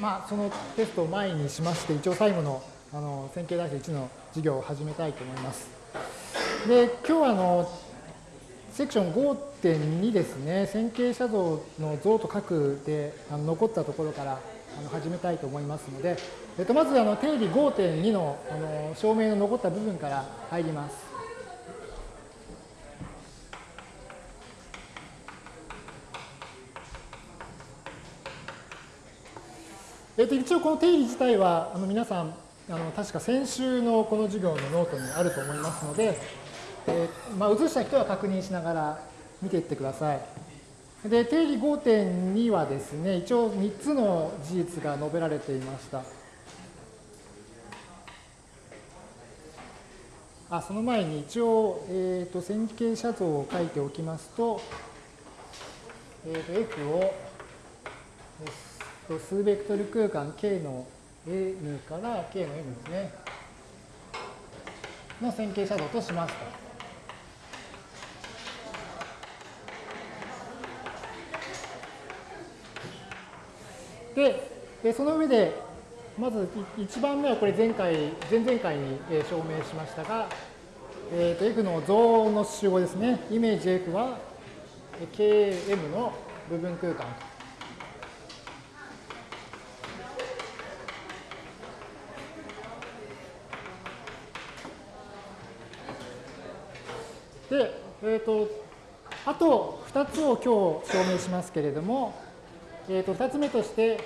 まあ、そのテストを前にしまして、一応最後のあの線形代数1の授業を始めたいと思います。で、今日はあのセクション5.2ですね、線形写像の像と角であの残ったところからあの始めたいと思いますので、えっと、まずあの定理5.2のあの証明の残った部分から入ります。えっと、一応この定理自体はあの皆さんあの確か先週のこの授業のノートにあると思いますので、えーまあ、写した人は確認しながら見ていってください。で、定理5.2はですね、一応3つの事実が述べられていました。あその前に一応、えーと、線形写像を書いておきますと、えーと、F を、えー、数ベクトル空間 K の N から K の M ですね。の線形写像としますと。で、その上で、まず1番目はこれ前回、前々回に証明しましたが、えー、と F の像の集合ですね。イメージ F は KM の部分空間で、えっ、ー、と、あと2つを今日証明しますけれども、えっ、ー、と、2つ目として、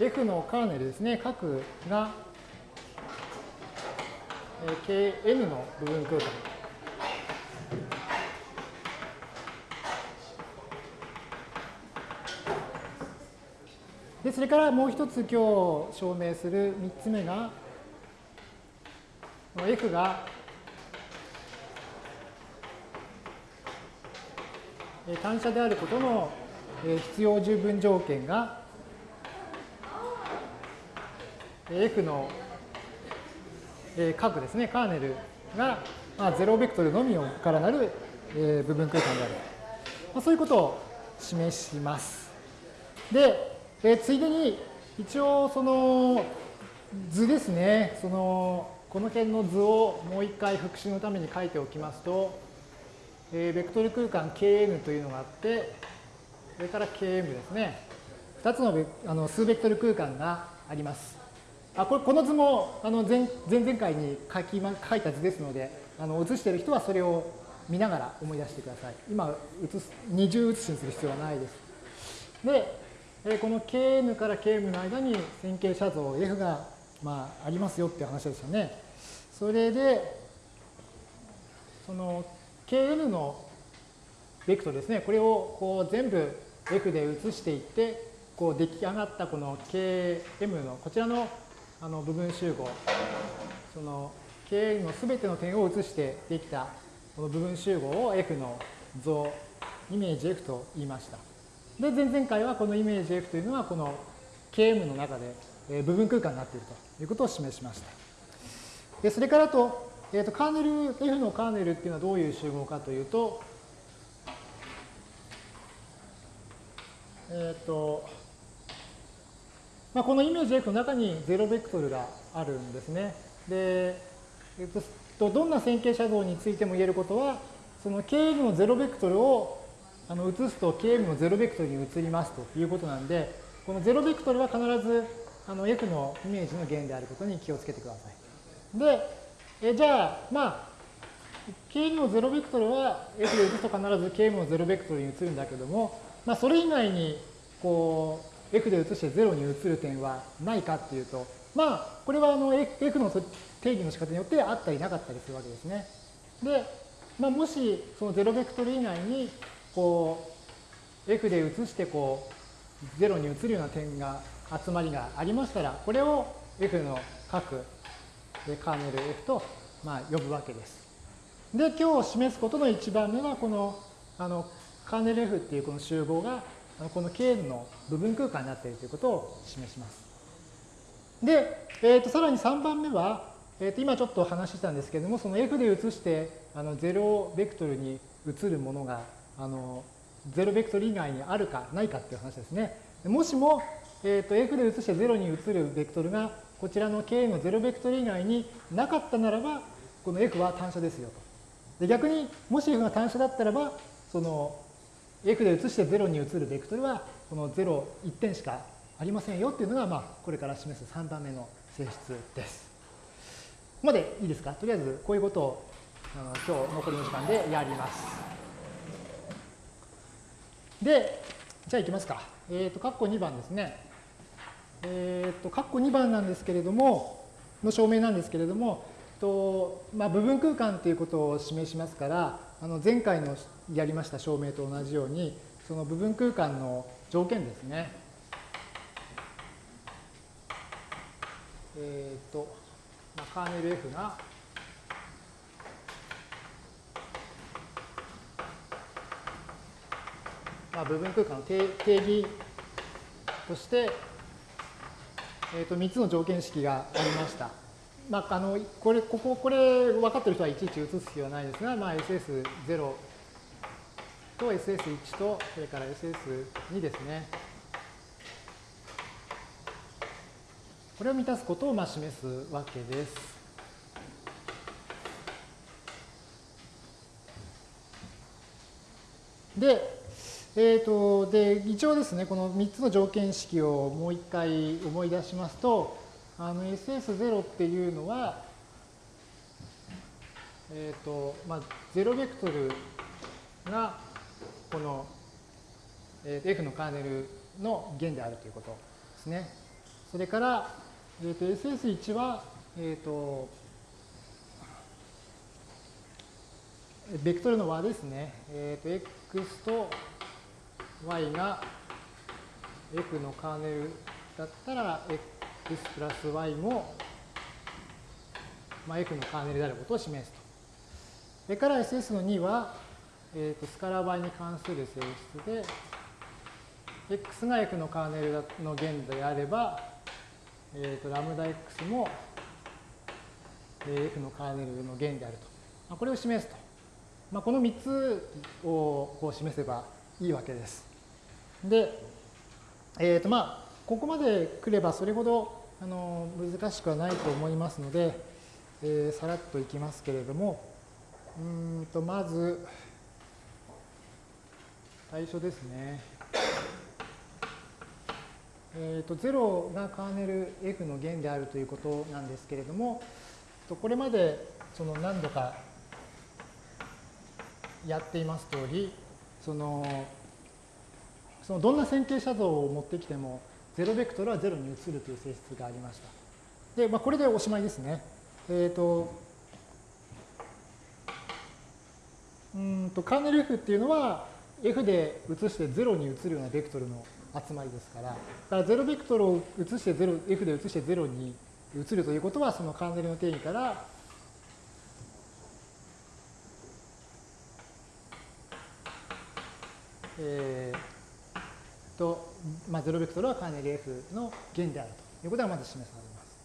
F のカーネルですね、角が、Kn の部分空間。で、それからもう一つ今日証明する3つ目が、F が単車であることの必要十分条件が F の角ですね、カーネルが、まあ、0ベクトルのみからなる部分空間である。ま、そういうことを示します。で、ついでに一応その図ですね、そのこの辺の図をもう一回復習のために書いておきますと、えベクトル空間 Kn というのがあって、それから Km ですね。2つのあの数ベクトル空間があります。あこれこの図もあの前前々回に書き、ま、書いた図ですので、あの写している人はそれを見ながら思い出してください。今写す、二重写しにする必要はないです。で、えこの Kn から Km の間に線形写像 F が、まあ、ありますよっていう話ですよね。それで、その Kn のベクトルですね、これをこう全部 F で移していって、こう出来上がったこの Km のこちらのあの部分集合、その K のすべての点を移してできたこの部分集合を F の像、イメージ F と言いました。で、前々回はこのイメージ F というのはこの KM の中で部分空間になっているということを示しました。でそれからと、えー、とカーネル、F のカーネルっていうのはどういう集合かというと、えっ、ー、と、まあ、このイメージ F の中に0ベクトルがあるんですね。で、えっと、どんな線形写像についても言えることは、その Km の0ベクトルをあの移すと Km の0ベクトルに移りますということなんで、この0ベクトルは必ずあの F のイメージの弦であることに気をつけてください。で、えじゃあ、まあ、Km の0ベクトルは F で移すと必ず Km の0ベクトルに移るんだけども、まあ、それ以外にこう F で移して0に移る点はないかっていうと、まあ、これはあの F の定義の仕方によってあったりなかったりするわけですね。で、まあ、もしその0ベクトル以外に、こう、F で移してこう、0に移るような点が、集まりがありましたら、これを F の各でカーネル F と、まあ、呼ぶわけです。で、今日示すことの一番目は、この、あの、カーネル F っていうこの集合がこの K の部分空間になっているということを示します。で、えー、とさらに3番目は、えー、と今ちょっと話したんですけれども、その F で移してあの0ベクトルに移るものがあの0ベクトル以外にあるかないかっていう話ですね。もしもえー、と F で移して0に移るベクトルがこちらの K の0ベクトル以外になかったならば、この F は単車ですよと。で逆にもし F が単車だったらば、その F で移して0に移るベクトルはこの0、1点しかありませんよっていうのが、まあ、これから示す3番目の性質です。ここまでいいですか？とりあえずこういうことを今日残りの時間でやります。で、じゃあいきますか。えっ、ー、と、括弧2番ですね。えっ、ー、と、括弧2番なんですけれども、の証明なんですけれども、とまあ、部分空間ということを示しますから、あの前回のやりました証明と同じように、その部分空間の条件ですね。えっ、ー、と、まあ、カーネル F がまあ、部分空間の定義として、えー、と3つの条件式がありました。まあ、あのこれこここれ分かってる人はいちいち移す必要はないですが、まあ、SS0 と SS1 とそれから SS2 ですね。これを満たすことをまあ示すわけです。で、えーと、で一応ですね、この3つの条件式をもう一回思い出しますと、あの SS0 っていうのは、えっ、ー、と、まあ、0ベクトルがこの、えー、F のカーネルの弦であるということですね。それから、えーと、SS1 は、えっ、ー、と、ベクトルの和ですね。えっ、ー、と、X と y が f のカーネルだったら x プラス y も、まあ、f のカーネルであることを示すと。それから SS の2は、えー、とスカラ倍に関する性質で、x が f のカーネルの弦であれば、えー、とラムダ x も f のカーネルの弦であると。まあ、これを示すと。まあ、この3つをこう示せばいいわけです。で、えっ、ー、とまあ、ここまで来ればそれほどあの難しくはないと思いますので、えー、さらっといきますけれども、うんとまず、最初ですね。えーと、0がカーネル F の弦であるということなんですけれども、これまでその何度かやっています通り、そのそのどんな線形写像を持ってきても、0ベクトルは0に移るという性質がありました。で、まあ、これでおしまいですね。えっ、ー、と、うんと、カーネル F っていうのは、F で移して0に移るようなベクトルの集まりですから、だから0ベクトルを移して0、F で移して0に移るということは、そのカーネルの定義から、えー、と、まあ、0ベクトルはカーネル F の弦であるということがまず示されます。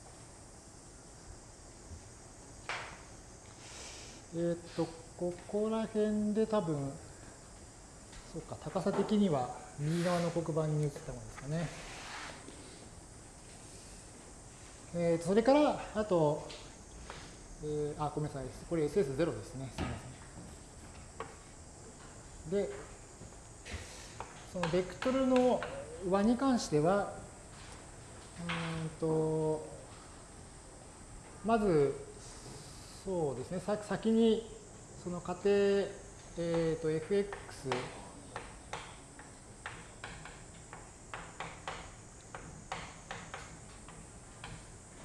えー、っと、ここら辺で多分、そうか、高さ的には右側の黒板に移ったものですかね。えー、とそれから、あと、えー、あ、ごめんなさい。これ SS0 ですね。すみません。で、そのベクトルの和に関しては、うんと、まず、そうですね、先にその仮定、えー、と fx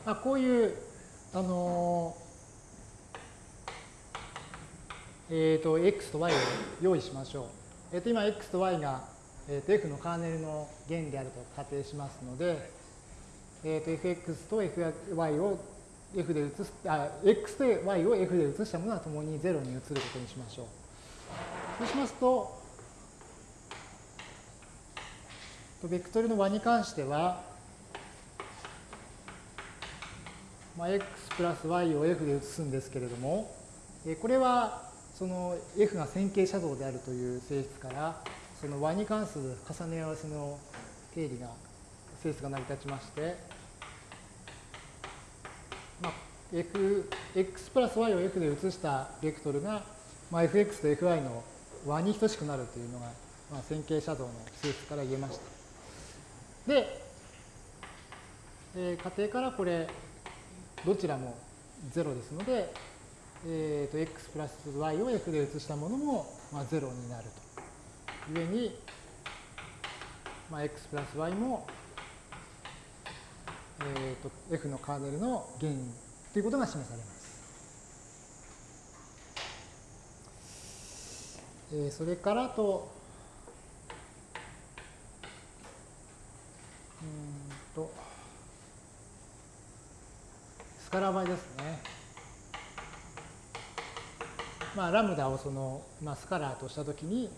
あこういう、あのえっ、ー、と、x と y を用意しましょう。えっ、と、今、x と y がえー、と F のカーネルの弦であると仮定しますので、えー、と Fx と Fy を F で移す、あ、X と Y を F で移したものはともに0に移ることにしましょう。そうしますと、ベクトルの和に関しては、まあ、x プラス y を f で移すんですけれども、これはその f が線形写像であるという性質から、その和に関する重ね合わせの定理が性質が成り立ちまして、まあ、f、x プラス y を f で移したベクトルが、まあ、fx と fy の和に等しくなるというのが、まあ、線形写像の性質から言えました。で、えー、仮定からこれ、どちらも0ですので、えーと、x プラス y を f で移したものも、まあ、0になると。故に、まあ、x プラス y も、えーと、f のカーネルの原因ということが示されます。えー、それからと、うんと、スカラー倍ですね。まあ、ラムダをその、まあ、スカラーとしたときに、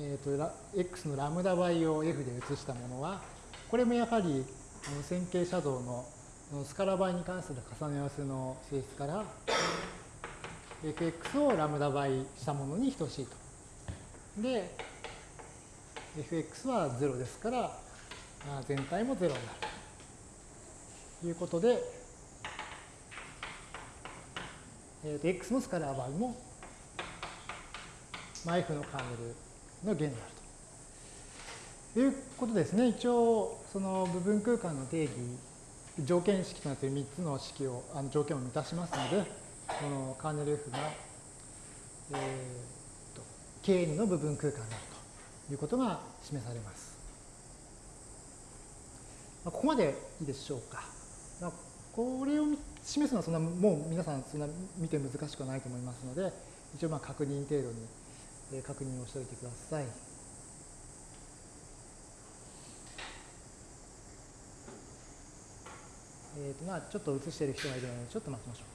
えーと、x のラムダ倍を f で移したものは、これもやはり線形写像のスカラ倍に関する重ね合わせの性質から、fx をラムダ倍したものに等しいと。で、fx は0ですから、全体も0になるということで、えー、と x のスカラー倍も、まあ、f のカーネルの弦であるということですね。一応、その部分空間の定義、条件式となっている3つの式を、あの条件を満たしますので、このカーネル F が、えー、と Kn の部分空間であるということが示されます。まあここまでいいでしょうか。まあこれを示すのはそんなもう皆さんそんな見て難しくはないと思いますので一応まあ確認程度に確認をしておいてください。えーとまあ、ちょっと映している人がいるのでちょっと待ちましょう。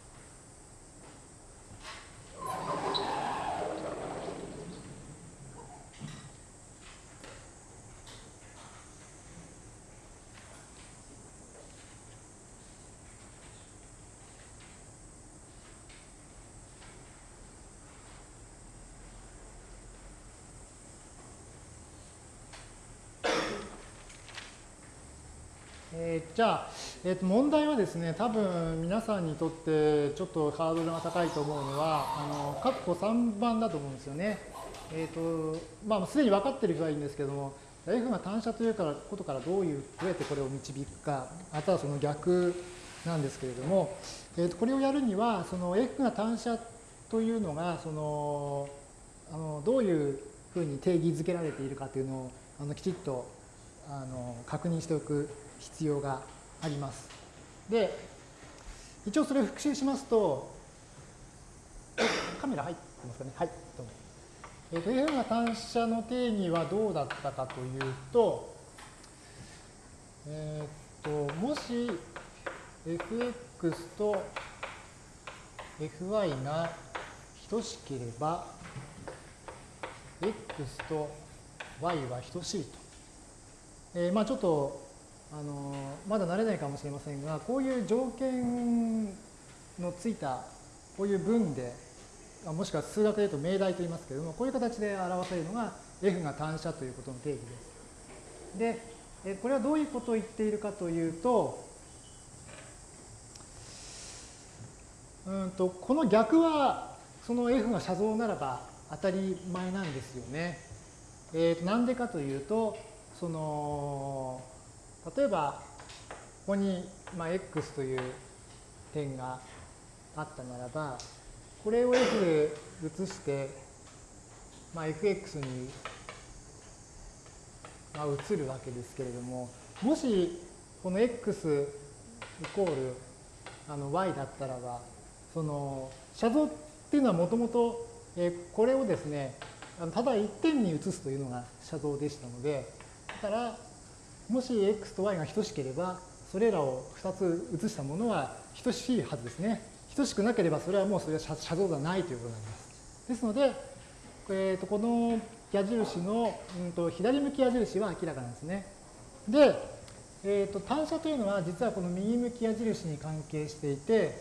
えー、じゃあ、えー、と問題はですね、多分皆さんにとってちょっとハードルが高いと思うのは、あの、括弧3番だと思うんですよね。えっ、ー、と、まあ、すでに分かってる人はいいんですけども、F が単車というからことからどういう、どうやってこれを導くか、あとはその逆なんですけれども、えー、とこれをやるには、その F が単車というのが、その、あのどういうふうに定義づけられているかというのをあのきちっとあの確認しておく必要があります。で、一応それを復習しますと、カメラ入ってますかね？はい、どうも。えっ、ー、と、F が単車の定義はどうだったかというと、えっ、と、もし fx と fy が等しければ、x と y は等しいと。えー、まあちょっとあのまだ慣れないかもしれませんがこういう条件のついたこういう文でもしくは数学で言うと命題と言いますけれどもこういう形で表せるのが F が単車ということの定義です。でこれはどういうことを言っているかというとうんとこの逆はその F が写像ならば当たり前なんですよね。えー、となんでかというとその例えば、ここに、まあ、x という点があったならば、これを f で移して、まあ、fx に、まあ、移るわけですけれども、もしこの x イコールあの y だったらば、その、写像っていうのはもともと、これをですね、ただ一点に移すというのが写像でしたので、だから、もし x と y が等しければ、それらを2つ移したものは等しいはずですね。等しくなければ、それはもうそれは写像ではないということになります。ですので、えー、とこの矢印の、うん、と左向き矢印は明らかなんですね。で、えー、と単車というのは実はこの右向き矢印に関係していて、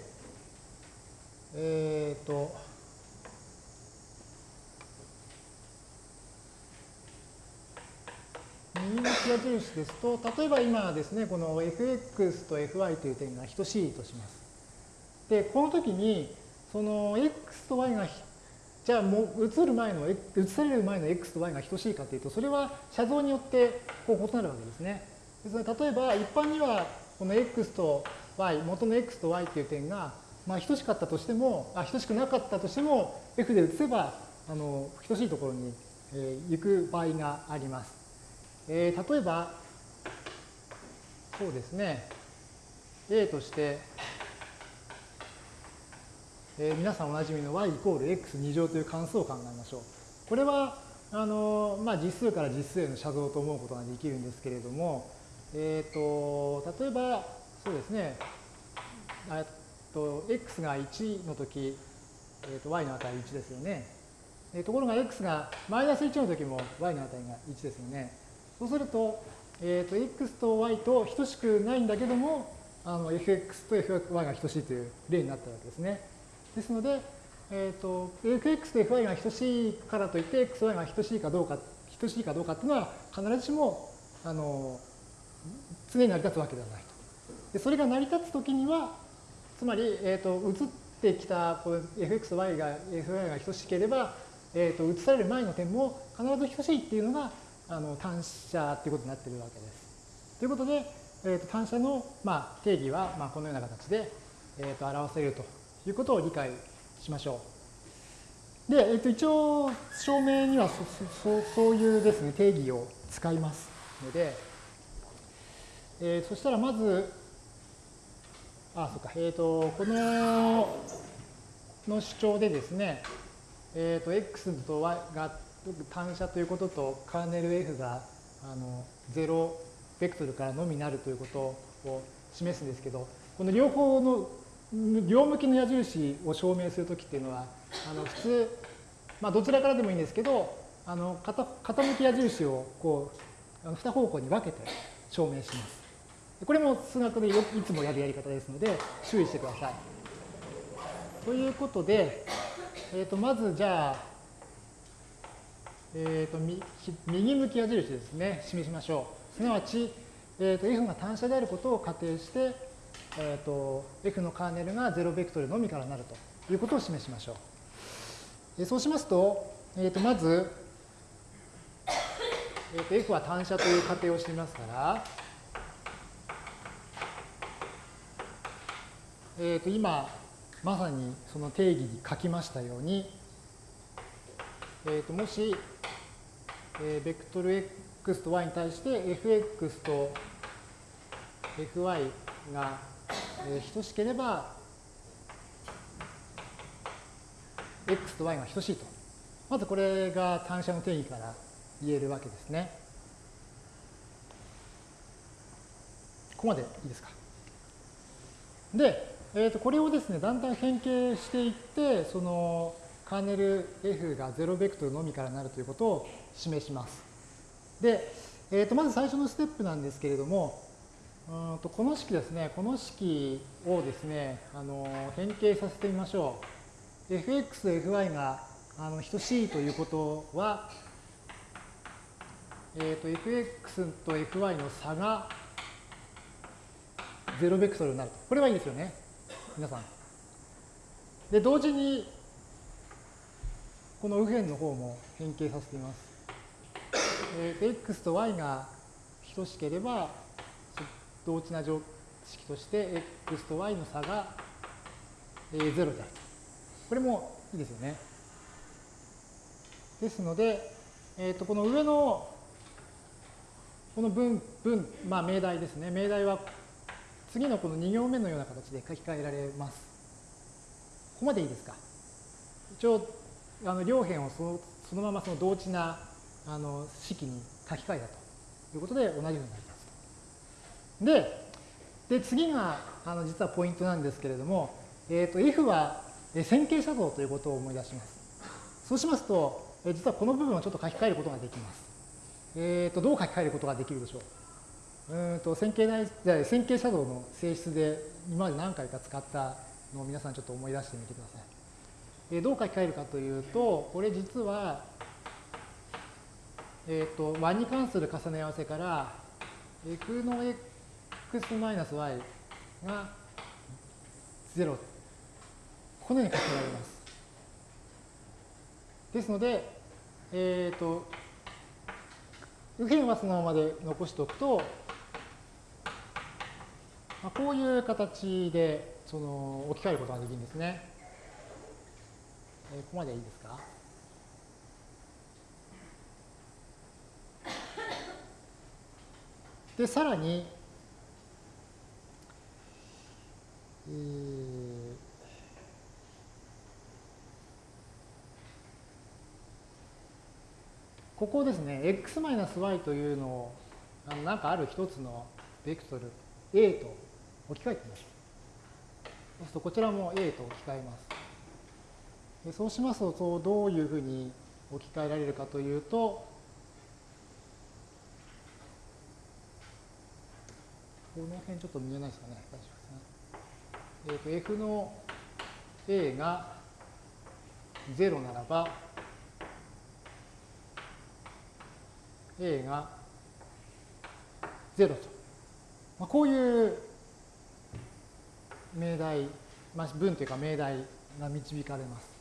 えっ、ー、と、右向き矢印ですと、例えば今ですね、この fx と fy という点が等しいとします。で、この時に、その x と y が、じゃあもう移る前の、移される前の x と y が等しいかというと、それは写像によってこう異なるわけですね。ですので、例えば一般にはこの x と y、元の x と y という点が、まあ、等しかったとしても、あ等しくなかったとしても、f で移せば、あの等しいところに、え、行く場合があります。えー、例えば、そうですね、A として、えー、皆さんおなじみの y イコール x2 乗という関数を考えましょう。これは、あのまあ、実数から実数への写像と思うことができるんですけれども、えーと、例えば、そうですね、えっと、x が1の時、えーと、y の値1ですよね。ところが x がマイナス1の時も y の値が1ですよね。そうすると、えーと、x と y と等しくないんだけども、あの fx と fy が等しいという例になったわけですね。ですので、えっ、ー、と、fx と fy が等しいからといって、xy が等しいかどうか、等しいかどうかっていうのは必ずしも、あの、常に成り立つわけではないと。でそれが成り立つときには、つまり、えっ、ー、と、移ってきたこ fx と y が、fy が等しければ、えっ、ー、と、移される前の点も必ず等しいっていうのが、あの単車っていうことになっているわけです。ということで、えー、と単車の、まあ、定義は、まあ、このような形で、えー、と表せるということを理解しましょう。で、えー、と一応証明にはそそそういうですね定義を使いますので、えー、そしたらまず、あ、そうか、えっ、ー、と、このの主張でですね、えっ、ー、と、x と y が単車ということとカーネル F があの0ベクトルからのみなるということを示すんですけど、この両方の両向きの矢印を証明するときっていうのは、あの普通、まあ、どちらからでもいいんですけど、あの傾き矢印をこう2方向に分けて証明します。これも数学でいつもやるやり方ですので、注意してください。ということで、えー、とまずじゃあ、えーと、右向き矢印ですね、示しましょう。すなわち、えーと、F が単車であることを仮定して、えーと、F のカーネルが0ベクトルのみからなるということを示しましょう。えー、そうしますと、えー、とまず、えー、と F は単車という仮定をしていますから、えー、と今、まさにその定義に書きましたように、えー、ともしえー、ベクトル x と y に対して fx と fy が、えー、等しければ x と y が等しいと。まずこれが単車の定義から言えるわけですね。ここまでいいですか？で、えー、とこれをですね、だんだん変形していって、そのカーネル F が0ベクトルのみからなるということを示します。で、えー、とまず最初のステップなんですけれども、うんとこの式ですね、この式をですね、あの変形させてみましょう。fx と fy があの等しいということは、えー、と fx と fy の差が0ベクトルになると。これはいいですよね。皆さん。で、同時にこの右辺の方も変形させています。えー、x と y が等しければ、同値な常識として x と y の差が、えー、0であると。これもいいですよね。ですので、えー、とこの上のこの文、文、まあ命題ですね。命題は次のこの2行目のような形で書き換えられます。ここまでいいですか？一応あの両辺をそのそのままその同値なあの式に書き換えたということで同じようになりますで、で次があの実はポイントなんですけれども、えー、と F は線形写像ということを思い出します。そうしますと、実はこの部分をちょっと書き換えることができます。えー、とどう書き換えることができるでしょう？うんと線形内線形写像の性質で今まで何回か使ったのを皆さんちょっと思い出してみてください。えどう書き換えるかというと、これ実は、えっ、と、y に関する重ね合わせから、f の x マイナス y が0。このように書けられます。ですので、えっ、ー、と、右辺はそのままで残しておくと、まあ、こういう形でその置き換えることができるんですね。えー、ここまでいいですか？で、さらに、えー、ここですね、x-y というのを、あのなんかある一つのベクトル a と置き換えてみましょう。そうするとこちらも A と置き換えます。そうしますとどういうふうに置き換えられるかというと、この辺ちょっと見えないですかね。大丈夫ですね。えっ、ー、と、F の A が0ならば、A が0と。まあ、こういう命題、まあ、文というか命題が導かれます。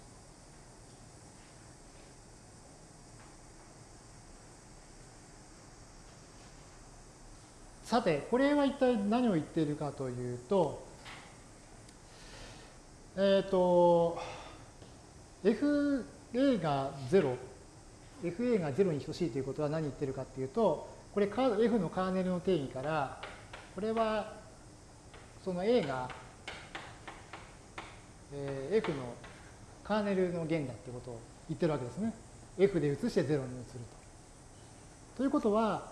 さて、これは一体何を言っているかというと、えっ、ー、と、FA が0、FA が0に等しいということは何言ってるかというと、これ F のカーネルの定義から、これはその A がえー、F のカーネルの弦だってことを言ってるわけですね。F で移して0に移ると。ということは、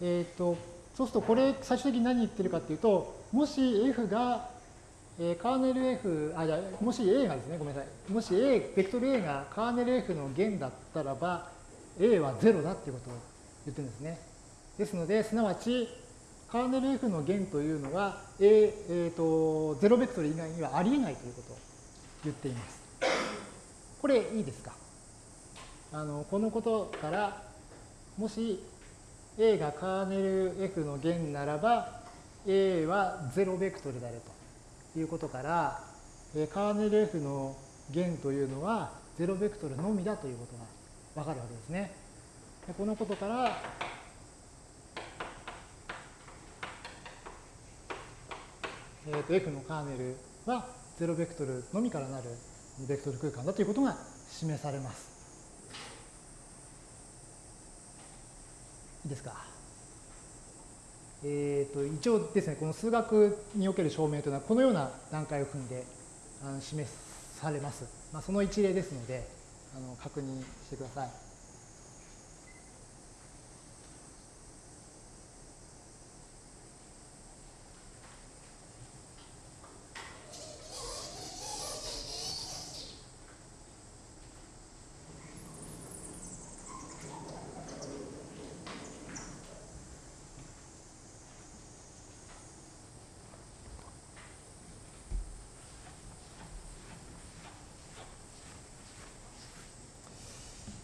えっ、ー、と、そうするとこれ最終的に何言ってるかっていうと、もし F が、えー、カーネル F、あ、じゃもし A がですね、ごめんなさい。もし A、ベクトル A がカーネル F の弦だったらば、A は0だっていうことを言ってるんですね。ですので、すなわち、カーネル F の弦というのは、A、えーと、0ベクトル以外にはありえないということを言っています。これいいですか？あのこのことから、もし A がカーネル F の弦ならば、A は0ベクトルであるということから、カーネル F の弦というのは0ベクトルのみだということがわかるわけですね。このことから、えー、と F のカーネルは0ベクトルのみからなるベクトル空間だということが示されます。いいですか？え、ー、と、一応ですね、この数学における証明というのはこのような段階を踏んであの示されます。まあ、その一例ですので、あの確認してください。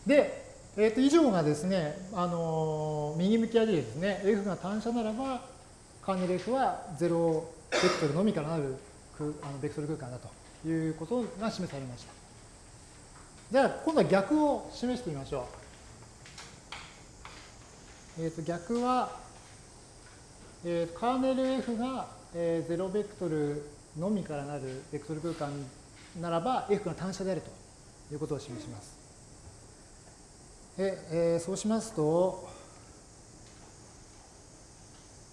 で、えー、と以上がですね、あのー、右向き矢印ですね、F が単車ならば、カーネル F は0ベクトルのみからなるあのベクトル空間だということが示されました。じゃあ、今度は逆を示してみましょう。えっ、ー、と逆は、えー、カーネル F が、えー、0ベクトルのみからなるベクトル空間ならば F が単車であるということを示します。で、えー、そうしますと、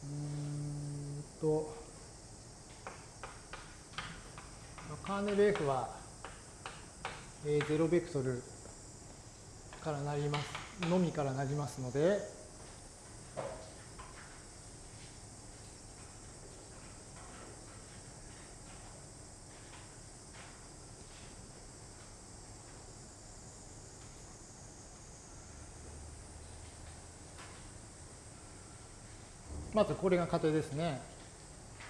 うんと、カーネル F は、えー、0ベクトルからなります、のみからなりますので、まずこれが仮定ですね。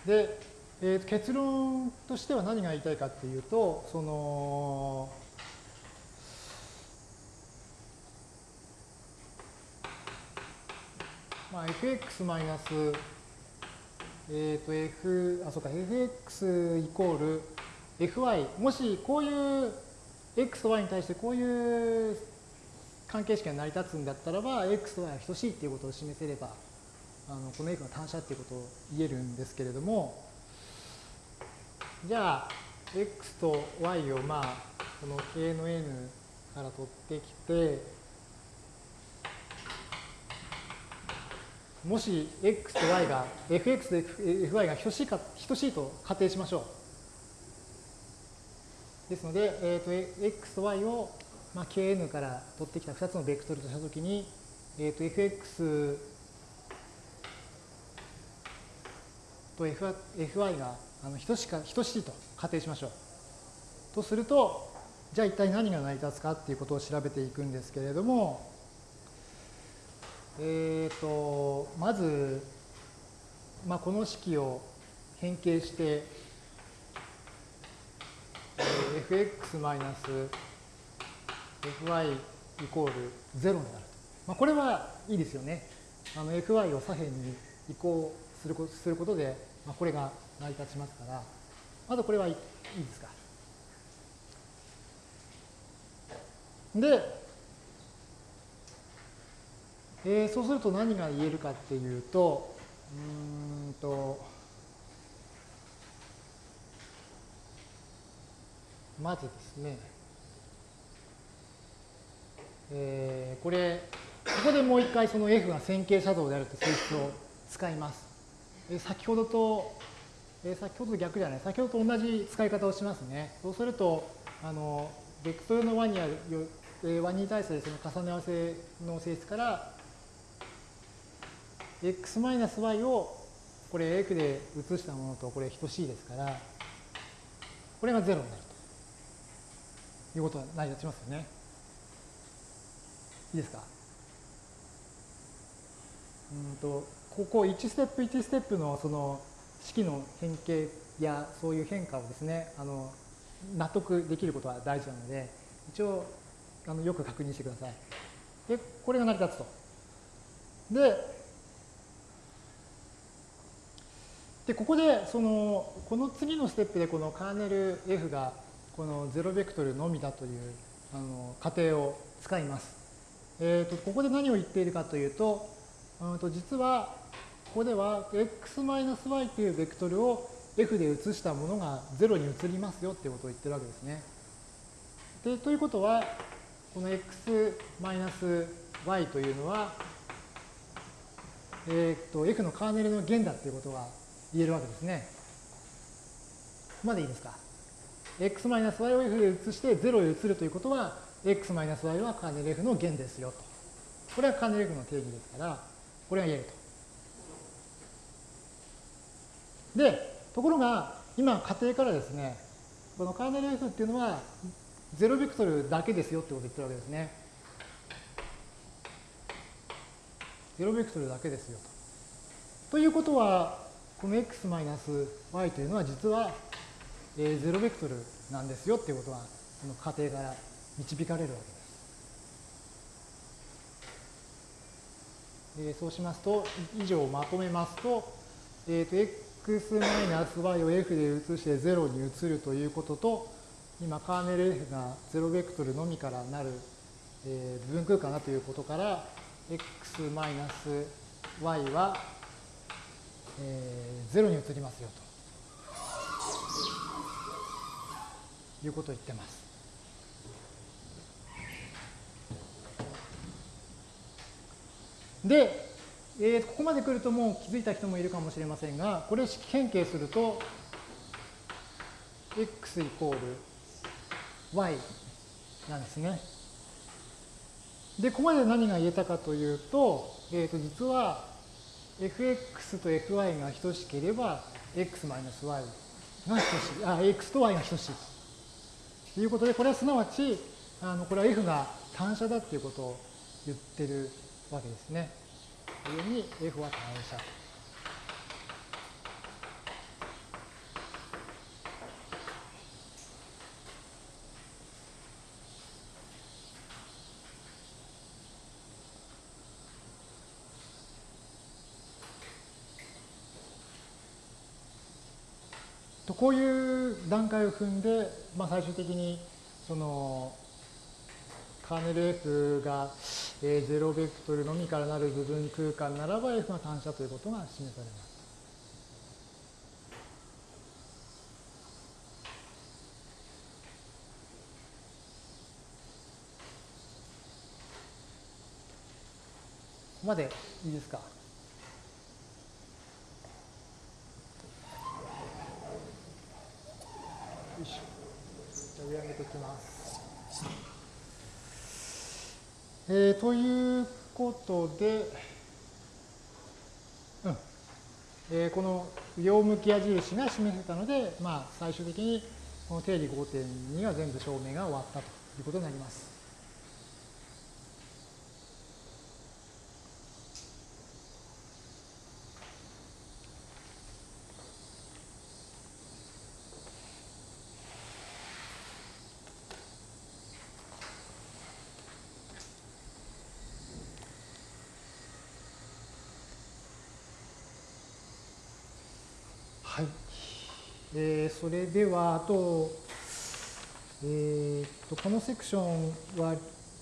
で、えー、結論としては何が言いたいかっていうと、その、まあ、fx マイナス、えっ、ー、と、f、あ、そうか、fx イコール fy、もしこういう x と y に対してこういう関係式が成り立つんだったらば、x と y は等しいっていうことを示せれば、あのこの f が単車っていうことを言えるんですけれども、じゃあ、x と y をまあ、この k の n から取ってきて、もし x と y が fx と fy が等しいか等しいと仮定しましょう。ですので、えーと、x と y を、まあ、kn から取ってきた2つのベクトルとしたときに、えーと、fx と fy があの等しか等しいと仮定しましょう。とすると、じゃあ一体何が成り立つかっていうことを調べていくんですけれども、えっ、ー、と、まず、まあ、この式を変形して、fx マイナス fy イコール0になると。まあ、これはいいですよね。あの fy を左辺に移行するすることで、まあ、これが成り立ちますから、まずこれはいいですか。で、えー、そうすると何が言えるかっていうと、うんと、まずですね、えー、これ、ここでもう一回その F が線形写像であるという性質を使います。先ほどと、え、先ほどと逆じゃない、先ほどと同じ使い方をしますね。そうすると、あの、ベクトルの和にある、和に対するその重ね合わせの性質から、x-y をこれ f で移したものとこれ等しいですから、これが0になるということが成り立ちますよね。いいですか？うんと、ここ1ステップ1ステップのその式の変形やそういう変化をですね、あの納得できることは大事なので、一応あのよく確認してください。で、これが成り立つと。で、で、ここで、その、この次のステップでこのカーネル F がこの0ベクトルのみだというあの仮定を使います。えーと、ここで何を言っているかというと、うんと実はここでは x-y というベクトルを F で移したものが0に移りますよっていうことを言ってるわけですね。でということは、この x-y というのは、えーと、F のカーネルの弦だっていうことが言えるわけですね。ここまでいいですか？x-y を f で移して0へ移るということは、x-y はカーネル f の弦ですよと。これはカーネル f の定義ですから、これが言えると。で、ところが、今仮定からですね、このカーネル f っていうのは、0ベクトルだけですよってことを言ってるわけですね。0ベクトルだけですよと。ということは、この x-y というのは実は、0ベクトルなんですよっていうことは、この仮定から導かれるわけです。え、そうしますと、以上をまとめますと、えっ、ー、と、x-y を f で移して0に移るということと、今、カーネル f が0ベクトルのみからなる、えー、部分空間だということから、x-y はえー、0に移りますよということを言ってます。で、えー、ここまで来るともう気づいた人もいるかもしれませんが、これを式変形すると、x イコール y なんですね。で、ここまで何が言えたかというと、えっ、ー、と、実は fx と fy が等しければ、x-y が等しい、あ、x と y が等しいということで、これはすなわち、あのこれは f が単車だっていうことを言ってるわけですね。いうふうに F は単応した。とこういう段階を踏んで、まあ、最終的にそのカーネル F がえー、0ベクトルのみからなる部分空間ならば F が単車ということが示されます。ここまでいいですか？よいしょ。じゃ上上げておきます。えー、ということで、うんえー、この両向き矢印が示せたので、まあ、最終的にこの定理5.2は全部証明が終わったということになります。えー、それでは、あと、えー、とこのセクションは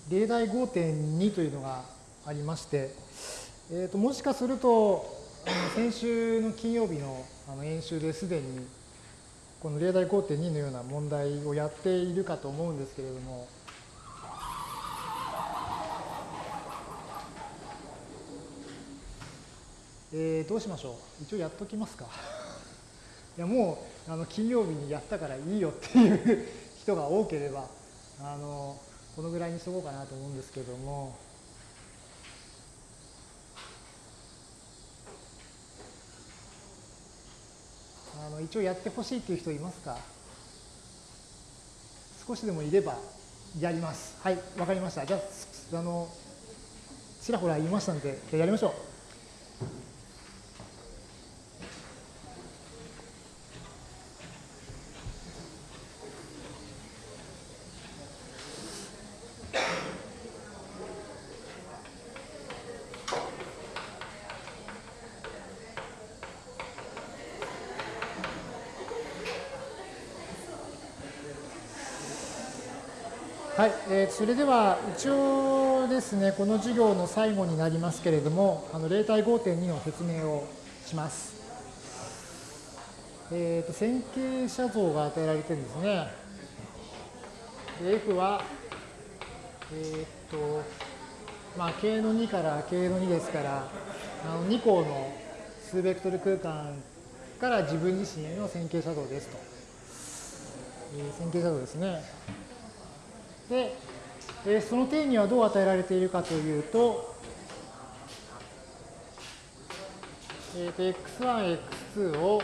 例題5.2というのがありまして、えー、ともしかすると先週の金曜日のあの演習ですでにこの例題5.2のような問題をやっているかと思うんですけれども、えー、どうしましょう？一応やっときますか。やもうあの金曜日にやったからいいよっていう人が多ければあのこのぐらいにしとこうかなと思うんですけども。あの一応やってほしいっていう人いますか？少しでもいればやります。はい、わかりました。じゃあ、あの、ちらほら言いましたんで、やりましょう。それでは一応ですね、この授業の最後になりますけれども、あの例題5.2の説明をします。えーと、線形写像が与えられてるんですね。で F は、えっ、ー、と、まあ、K の2から K の2ですから、あの2項の数ベクトル空間から自分自身への線形写像ですと。えー、線形写像ですね。で、えー、その定義はどう与えられているかというと、えー、と x1、x2 を、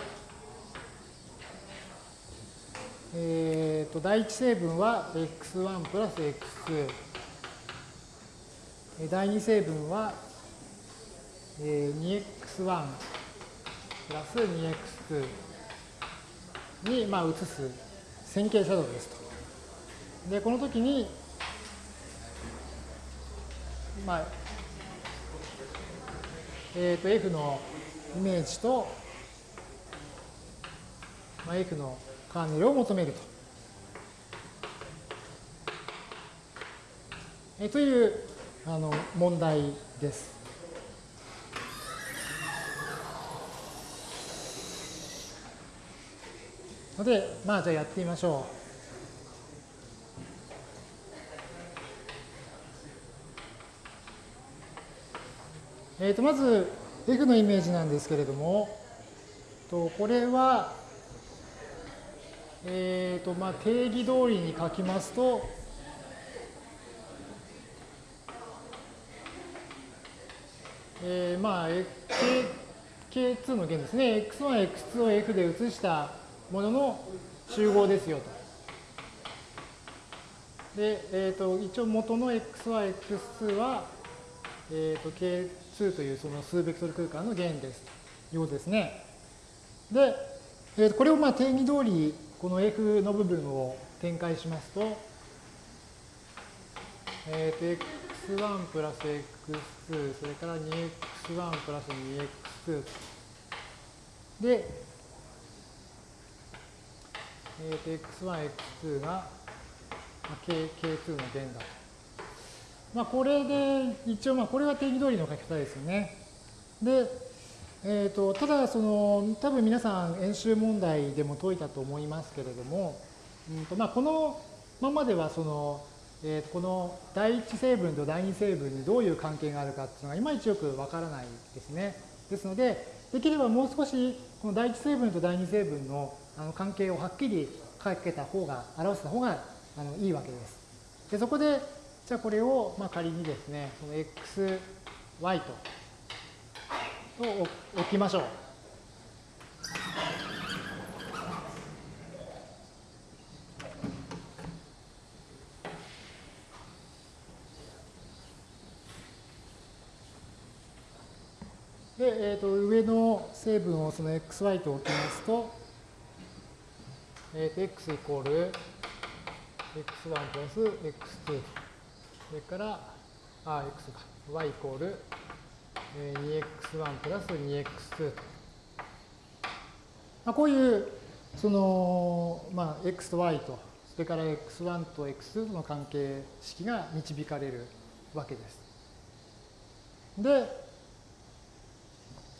えー、と第一成分は x1 プラス x2、第二成分は、えー、2x1 プラス 2x2 に、まあ、移す線形写像ですと。で、この時に、まあ、え、ー、と、F のイメージと、まあ、F のカーネルを求めると。えというあの問題です。ので、まあ、じゃあやってみましょう。えー、とまず F のイメージなんですけれども、とこれは、えーとまあ、定義通りに書きますと、えー、まあ、K、K2 の弦ですね。X1、X2 を F で移したものの集合ですよと。で、えー、と一応元の X1、X2 は、えー、と K 2というその数ベクトル空間の弦ですというですね。で、えー、これをまあ定義通りこの F の部分を展開しますと、えー、と x1 プラス x2 それから 2x1 プラス 2x2 で、えー、と x1、x2 が、まあ、k, k2 の弦だと。まあ、これで、一応、まあ、これは定義通りの書き方ですよね。で、えーと、ただその、多分皆さん演習問題でも解いたと思いますけれども、うんとまあ、このままではその、えー、この第一成分と第二成分にどういう関係があるかっていうのがいまいちよくわからないですね。ですので、できればもう少しこの第一成分と第二成分のあの関係をはっきり書けた方が、表した方があのいいわけです。でそこで、じゃあこれをまあ仮にですね、その x、y とを置きましょう。で、えー、と上の成分をその xy と置きますと、えー、と x イコール x1 プラス x2 とそれからあ x か y イコール 2x1 プラス 2x2 と。まあ、こういうその、まあ、x と y とそれから x1 と x2 との関係式が導かれるわけです。で、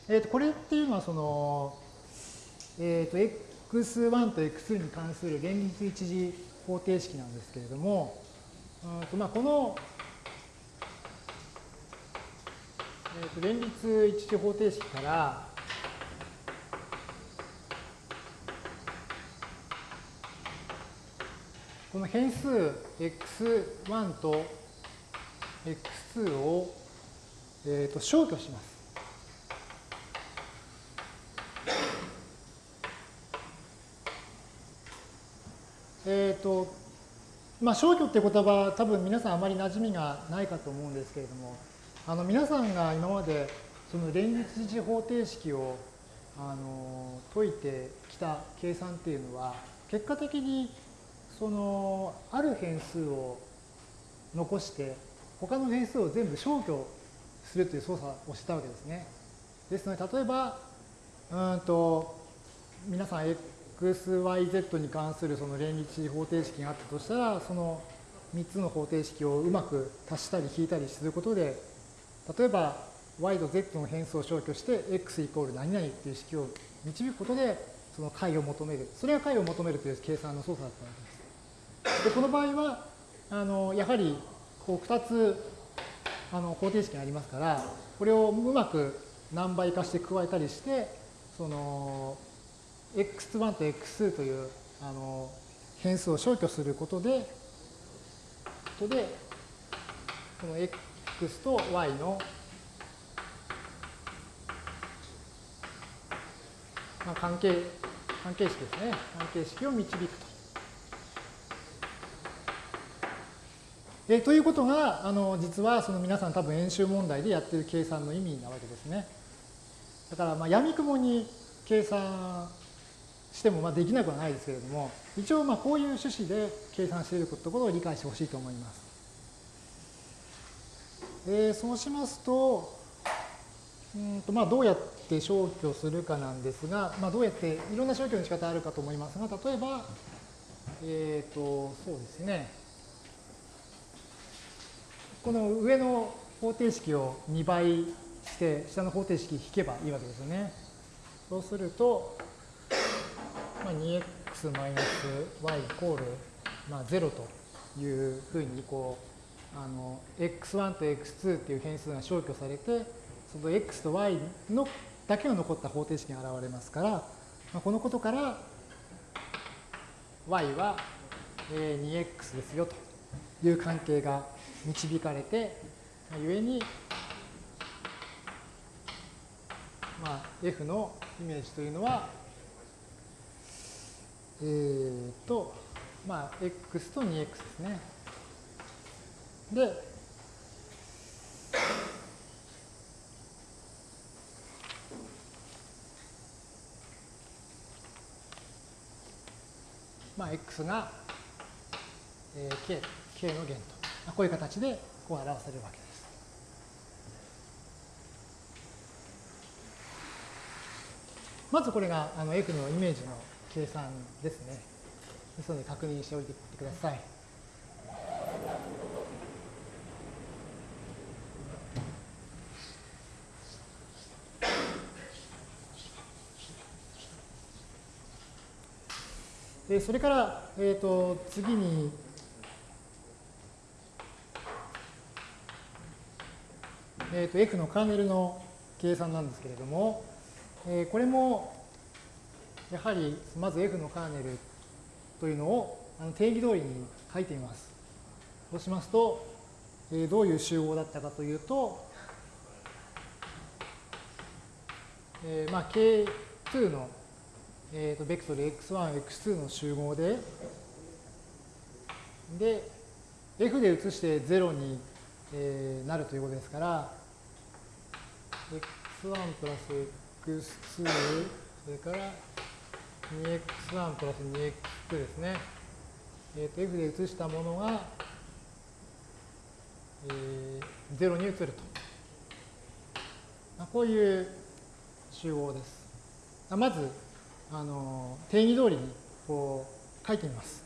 えー、とこれっていうのはその、えー、と x1 と x2 に関する連立一次方程式なんですけれども、うんとまあ、この、えー、と連立一次方程式からこの変数 x1 と x2 を、えー、と消去します。えっ、ー、と、まあ、消去って言葉、多分皆さんあまり馴染みがないかと思うんですけれども、あの皆さんが今までその連立次方程式をあの解いてきた計算っていうのは、結果的にそのある変数を残して、他の変数を全部消去するという操作をしたわけですね。ですので、例えば、うんと、皆さん xyz に関するその連立方程式があったとしたら、その3つの方程式をうまく足したり引いたりすることで、例えば y と z の変数を消去して x イコール何々っていう式を導くことで、その解を求める。それが解を求めるという計算の操作だったわけです。で、この場合は、あのやはりこう2つあの方程式がありますから、これをうまく何倍化して加えたりして、その x1 と x2 というあの変数を消去することで、ことで、この x と y の、まあ、関係、関係式ですね。関係式を導くと。えということが、あの実はその皆さん多分演習問題でやってる計算の意味なわけですね。だから、まあ、闇雲に計算してもまあできなくはないですけれども、一応まあこういう趣旨で計算しているところを理解してほしいと思います。えー、そうしますと、うんとまあどうやって消去するかなんですが、まあ、どうやっていろんな消去の仕方あるかと思いますが、例えば、えっ、ー、と、そうですね。この上の方程式を2倍して、下の方程式引けばいいわけですよね。そうすると、まあ、2x マイナス y イコール、まあ、0というふうにこうあの x1 と x2 っていう変数が消去されてその x と y のだけが残った方程式が現れますから、まあ、このことから y は 2x ですよという関係が導かれて、まあ、故に、まあ、f のイメージというのはえーと、まあ、x と 2x ですね。で、まあ、x が、えー、k, k の弦と、こういう形でこう表せるわけです。まずこれがあの f のイメージの計算ですね。ですので確認しておいてください。でそれから、えーと、次に、えーと、F のカーネルの計算なんですけれども、えー、これもやはりまず F のカーネルというのをあの定義通りに書いてみます。そうしますと、えー、どういう集合だったかというと、えー、まあ K2 のえーと、ベクトル x1、x2 の集合で、で、f で移して0に、えー、なるということですから、x1 プラス x2、それから 2x1 プラス 2x2 ですね。えーと、f で移したものが、えー、0に移ると。まあ、こういう集合です。まず、あの定義通りにこう書いてみます。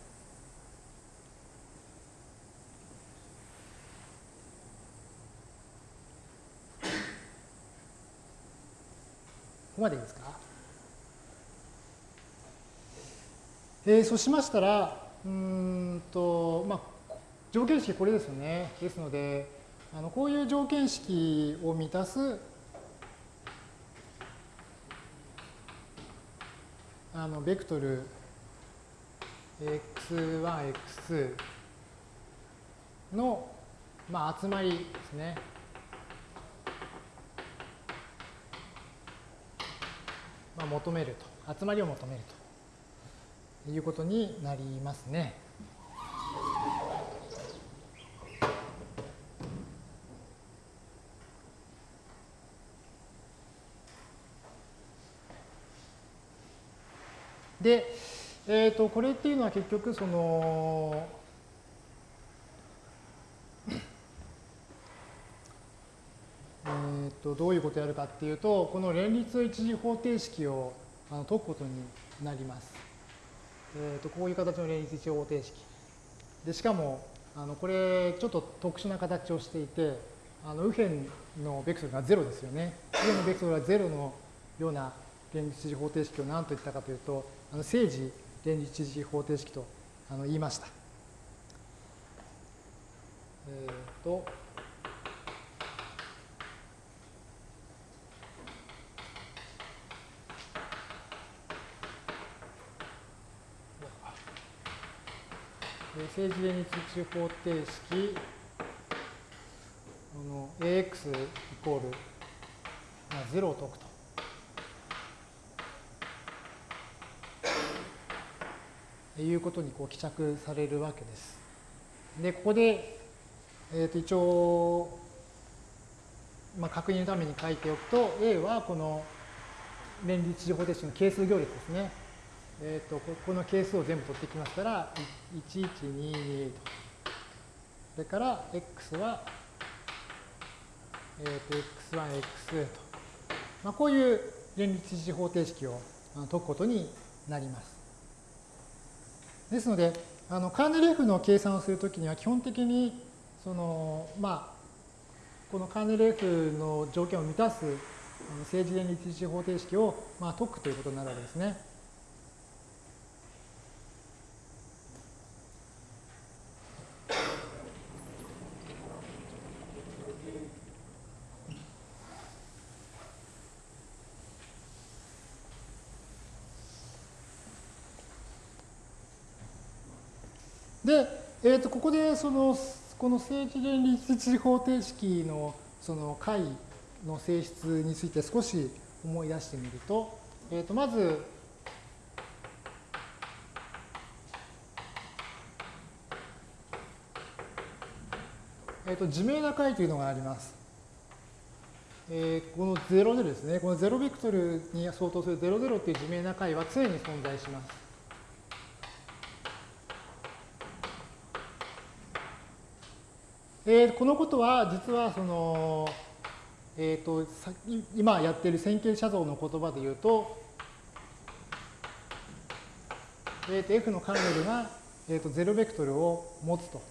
ここまでいいですか？えー、そうしましたら、うんと、まあ、条件式これですよね。ですので、あのこういう条件式を満たすあのベクトル x1、x2 の、まあ、集まりですね。まあ、求めると。集まりを求めるということになりますね。で、えー、とこれっていうのは結局そのえっとどういうことをやるかっていうとこの連立一次方程式をあの解くことになります。えー、とこういう形の連立一次方程式。でしかもあのこれちょっと特殊な形をしていてあの右辺のベクトルが0ですよね。右辺のベクトルが0のような連立一次方程式を何と言ったかというとあの政治連立一次方程式とあの言いました。えっ、ー、と、政治連立一方程式の AX イコール、まあ、0を解くと。いうことにこう帰着されるわけです。で、ここで、えー、と一応、まあ、確認のために書いておくと、A はこの連立次方程式の係数行列ですね。えー、とここの係数を全部取ってきましたら、1122と。それから x は、えー、と x1、x2 と。まあ、こういう連立一次方程式を解くことになります。ですので、あのカーネル F の計算をするときには基本的にその、まあ、このカーネル F の条件を満たす政治連立一次方程式を、まあ、解くということになるわけですね。で、えー、とここでそのこの政治連立一方程式のその解の性質について少し思い出してみると、えー、とまずえー、と自明な解というのがあります。えー、この00ですね、この0ベクトルに相当する00っていう自明な解は常に存在します。えー、このことは実はその、えーと、今やっている線形写像の言葉で言うと、えー、と F のカーネルが、えー、と0ベクトルを持つと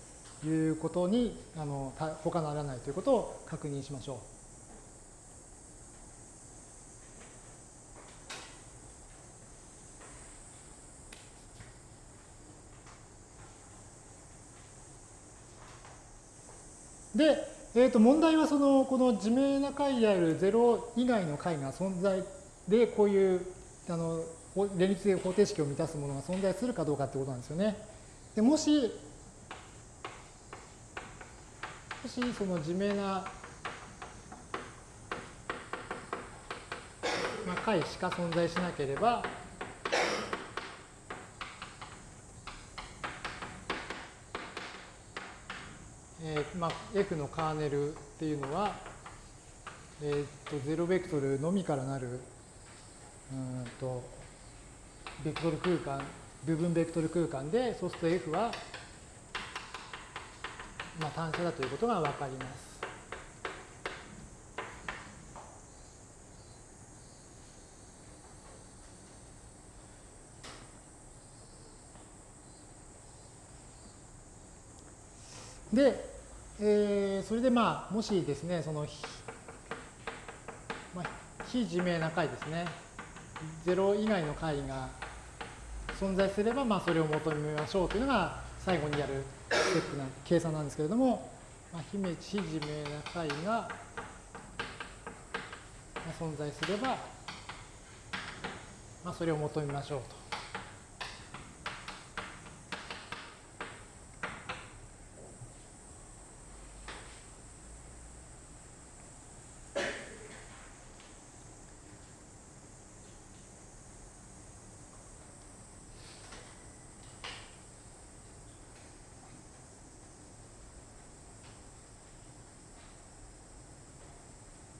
いうことにあの他ならないということを確認しましょう。で、えー、と問題はそのこの自明な解である0以外の解が存在でこういうあの連立的方程式を満たすものが存在するかどうかってことなんですよね。でもし、もしその自明な、まあ、解しか存在しなければ、えーまあ、F のカーネルっていうのは、えー、と0ベクトルのみからなるうんとベクトル空間部分ベクトル空間でそうすると F は、まあ、単車だということが分かります。で、えー、それでまあ、もしですね、その、まあ、非自明な解ですね。0以外の解が存在すれば、まあ、それを求めましょうというのが最後にやるステップな計算なんですけれども、まあ、非自明な解が存在すれば、まあ、それを求めましょうと。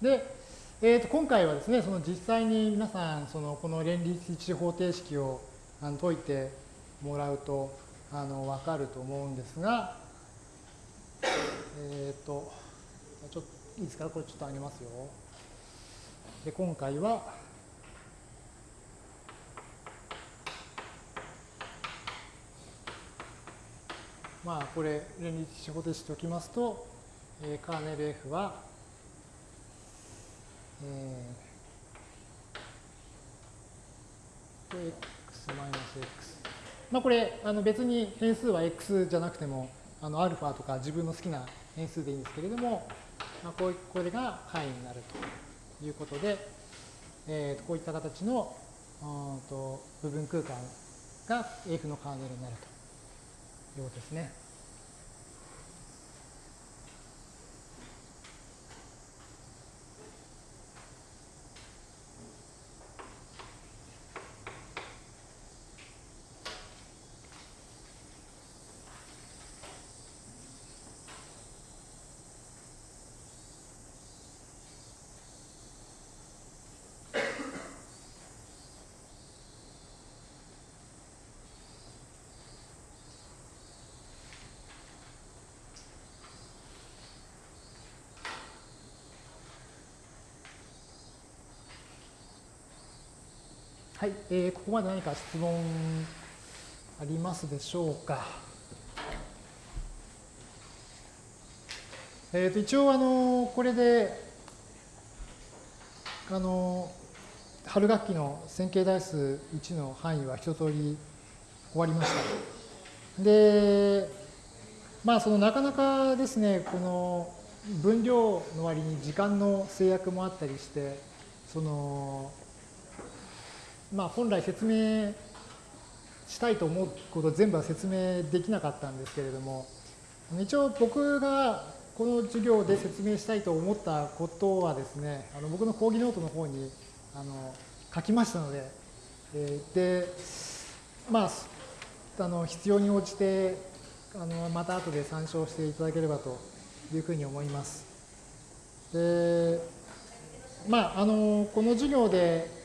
で、えー、と今回はですね、その実際に皆さん、そのこの連立一方程式をあの解いてもらうとあの分かると思うんですが、えっ、ー、と、ちょっといいですか、これちょっと上げますよ。で、今回は、まあ、これ、連立一方程式ときますと、えー、カーネル F は、えー、x マイナス x。まあこれ、あの別に変数は x じゃなくても、あの、アルファとか自分の好きな変数でいいんですけれども、まあ、こうこれが範囲になるということで、えー、こういった形のうんと部分空間が F のカーネルになるということですね。はい、えー、ここまで何か質問ありますでしょうか？えー、と一応あのこれであの春学期の線形代数1の範囲は一通り終わりました。で、まあそのなかなかですね、この分量の割に時間の制約もあったりして、そのまあ、本来説明したいと思うこと全部は説明できなかったんですけれども一応僕がこの授業で説明したいと思ったことはですねあの僕の講義ノートの方にあの書きましたので、えー、でまああの必要に応じてあのまた後で参照していただければというふうに思います。でまあ、あのこの授業で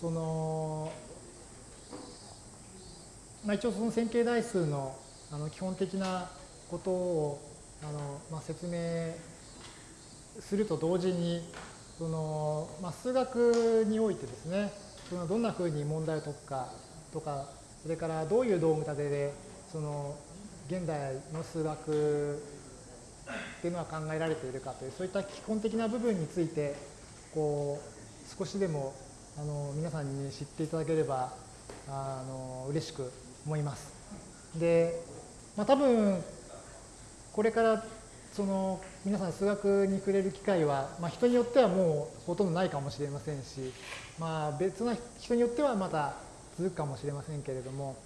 その、まあ、一応その線形代数のあの基本的なことをあの、まあ、説明すると同時にその、まあ、数学においてですねそのどんなふうに問題を解くかとかそれからどういう道具立てでその現代の数学っていうのは考えられているかというそういった基本的な部分についてこう少しでもあの皆さんに知っていただければあの嬉しく思います。で、まあ、多分これからその皆さん数学に触れる機会は、まあ、人によってはもうほとんどないかもしれませんし、まあ、別な人によってはまた続くかもしれませんけれども、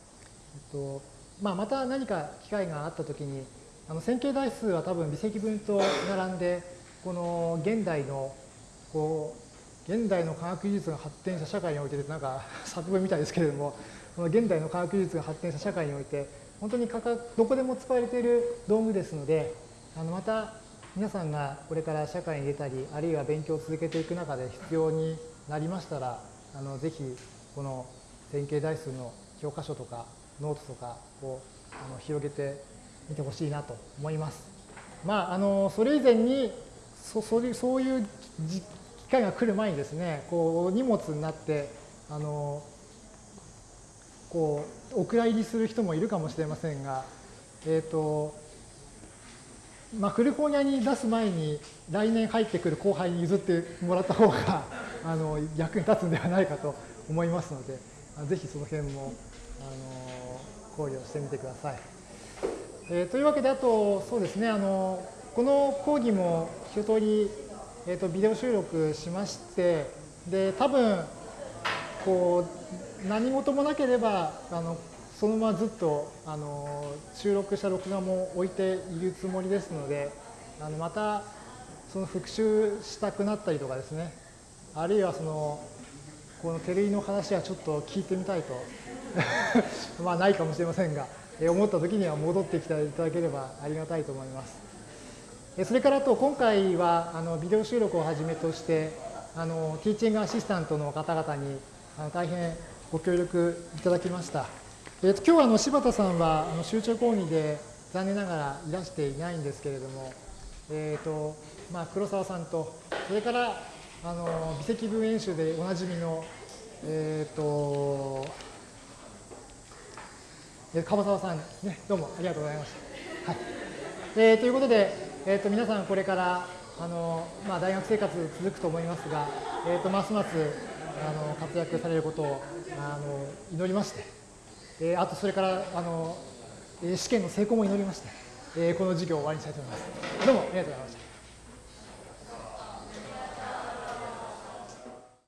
えっとまあ、また何か機会があったときにあの線形代数は多分微積分と並んでこの現代のこう現代の科学技術が発展した社会においてなんか 作文みたいですけれどもこの現代の科学技術が発展した社会において本当にどこでも使われている道具ですのであのまた皆さんがこれから社会に出たりあるいは勉強を続けていく中で必要になりましたらあのぜひこの線形代数の教科書とかノートとかをあの広げてみてほしいなと思います。まあ、あのそれ以前にそそういう機会が来る前にですねこう荷物になってあのこうお蔵入りする人もいるかもしれませんが、えーとまあ、古本屋に出す前に来年入ってくる後輩に譲ってもらった方が あの役に立つんではないかと思いますのでぜひその辺もあの考慮してみてください。えー、というわけであとそうですねあのこの講義も一通り、えーと、ビデオ収録しましてで多分こう何事もなければあのそのままずっとあの収録した録画も置いているつもりですのであのまたその復習したくなったりとかですねあるいはそのこの照井の話はちょっと聞いてみたいと まあないかもしれませんが思った時には戻ってきていただければありがたいと思います。それからと今回はあのビデオ収録をはじめとしてあのティーチングアシスタントの方々にあの大変ご協力いただきました。えー、と今日はあの柴田さんはあの集中講義で残念ながらいらしていないんですけれども、えーとまあ、黒沢さんとそれからあの微積分演習でおなじみの、えーと、樺沢さん、ね、どうもありがとうございました。はいえー、ということで、えーと、皆さんこれからあの、まあ、大学生活続くと思いますが、えーと、ますますあの活躍されることをあの祈りまして。えー、あとそれからあの試験の成功も祈りまして、えー、この授業を終わりにしたいと思います。どうもありがとうございました。